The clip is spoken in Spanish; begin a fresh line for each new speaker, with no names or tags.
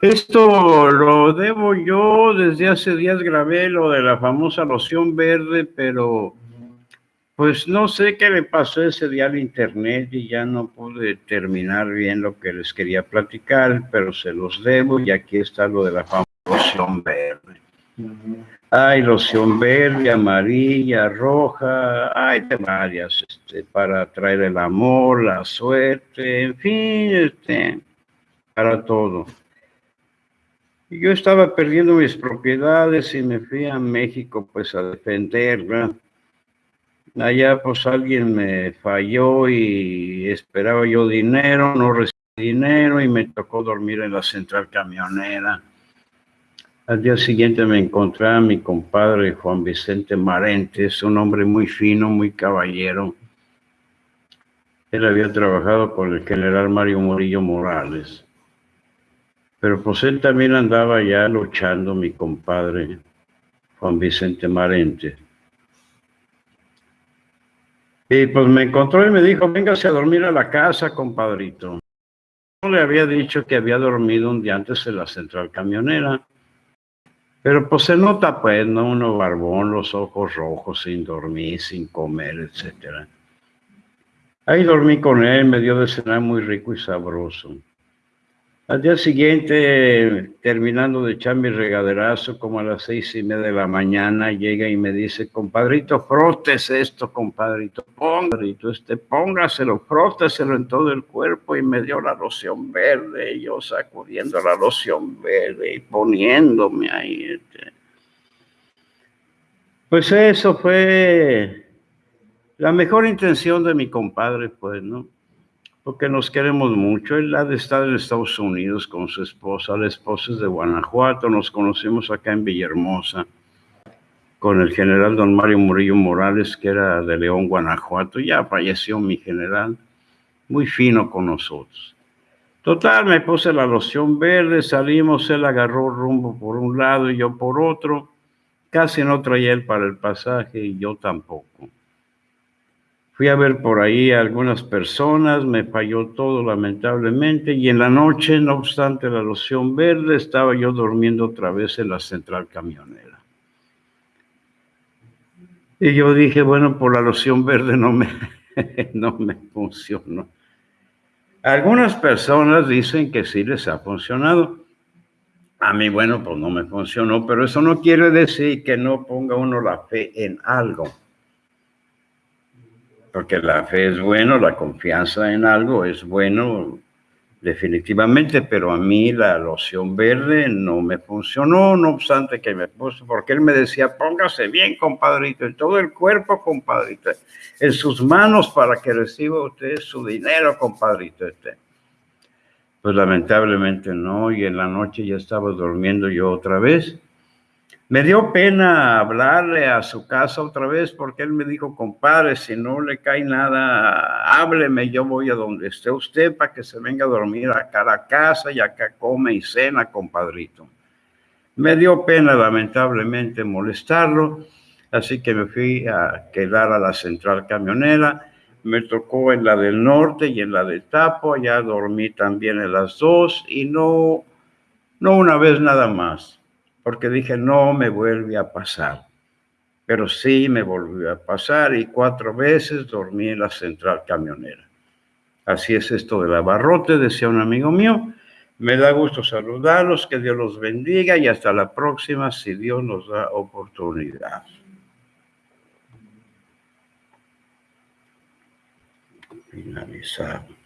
Esto lo debo yo, desde hace días grabé lo de la famosa loción verde, pero pues no sé qué le pasó ese día al internet y ya no pude terminar bien lo que les quería platicar, pero se los debo y aquí está lo de la famosa loción verde. Hay loción verde, amarilla, roja, hay de varias, este, para traer el amor, la suerte, en fin, este, para todo. yo estaba perdiendo mis propiedades y me fui a México pues a defenderla. Allá pues alguien me falló y esperaba yo dinero, no recibí dinero y me tocó dormir en la central camionera. Al día siguiente me encontré a mi compadre Juan Vicente Marentes, un hombre muy fino, muy caballero. Él había trabajado con el general Mario Murillo Morales. Pero pues él también andaba ya luchando, mi compadre Juan Vicente Marentes. Y pues me encontró y me dijo, véngase a dormir a la casa, compadrito. No le había dicho que había dormido un día antes en la central camionera. Pero pues se nota, pues, ¿no? Uno barbón, los ojos rojos, sin dormir, sin comer, etcétera. Ahí dormí con él, me dio de cenar muy rico y sabroso. Al día siguiente, terminando de echar mi regaderazo, como a las seis y media de la mañana, llega y me dice, compadrito, frótese esto, compadrito, compadrito, este, póngaselo, fróteselo en todo el cuerpo, y me dio la loción verde, y yo sacudiendo la loción verde y poniéndome ahí. Este. Pues eso fue la mejor intención de mi compadre, pues, ¿no? Porque nos queremos mucho. Él ha de estar en Estados Unidos con su esposa, la esposa es de Guanajuato, nos conocimos acá en Villahermosa con el general don Mario Murillo Morales, que era de León, Guanajuato, ya falleció mi general, muy fino con nosotros. Total, me puse la loción verde, salimos, él agarró rumbo por un lado y yo por otro, casi no traía él para el pasaje y yo tampoco. Fui a ver por ahí a algunas personas, me falló todo lamentablemente y en la noche, no obstante la loción verde, estaba yo durmiendo otra vez en la central camionera. Y yo dije, bueno, por la loción verde no me, no me funcionó. Algunas personas dicen que sí les ha funcionado. A mí, bueno, pues no me funcionó, pero eso no quiere decir que no ponga uno la fe en algo porque la fe es bueno, la confianza en algo es bueno definitivamente, pero a mí la loción verde no me funcionó, no obstante que me puse, porque él me decía, póngase bien, compadrito, en todo el cuerpo, compadrito, en sus manos para que reciba usted su dinero, compadrito. Este. Pues lamentablemente no, y en la noche ya estaba durmiendo yo otra vez, me dio pena hablarle a su casa otra vez porque él me dijo, compadre, si no le cae nada, hábleme, yo voy a donde esté usted para que se venga a dormir acá a la casa y acá come y cena, compadrito. Me dio pena, lamentablemente, molestarlo, así que me fui a quedar a la central camionera. Me tocó en la del norte y en la del Tapo, allá dormí también en las dos y no, no una vez nada más porque dije, no me vuelve a pasar. Pero sí me volvió a pasar y cuatro veces dormí en la central camionera. Así es esto del abarrote, decía un amigo mío. Me da gusto saludarlos, que Dios los bendiga y hasta la próxima si Dios nos da oportunidad. Finalizado.